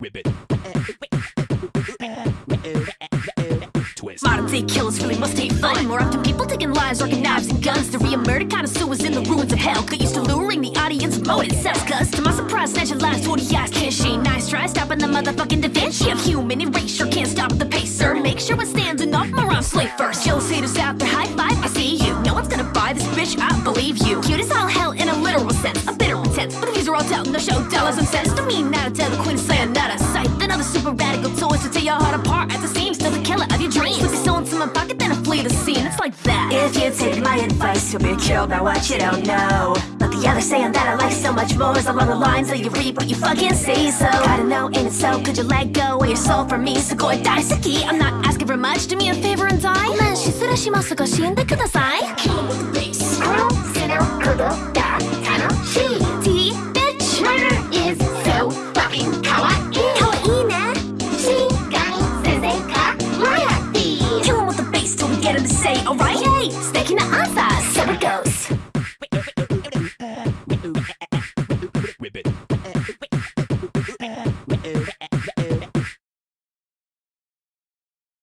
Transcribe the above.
Ribbit. Twist. Modern day killers really must hate fun. More often, people taking lives, rocking knives and guns. The reemergent connoisseur is in the ruins of hell. Get used to luring the audience with motive cuz. To my surprise, snatching lives, 40 eyes can't shame. Nice try stopping the motherfucking Da Vinci of human erasure. Can't stop the pacer. Make sure we're standing off morons slay first. Jealous haters out there, high five, I see you. No one's gonna buy this bitch, I believe you but these are all doubting no show dollars and cents. Don't mean now to tell the queen slaying not a sight. Then other super radical toys to tear your heart apart at the seams. Still the killer of your dreams. Put your soul into my pocket, then I flee the scene. It's like that. If you take my advice, you'll be killed by what you don't know. But the other saying that I like so much more is along the lines of you reap what you fucking see. So gotta know, ain't it so? Could you let go of your soul for me? So go and die, Saki. I'm not asking for much. Do me a favor and die. ごめん、失礼しますが死んでください。Kill him with the bass. Yay! Sticking the answer! So it goes.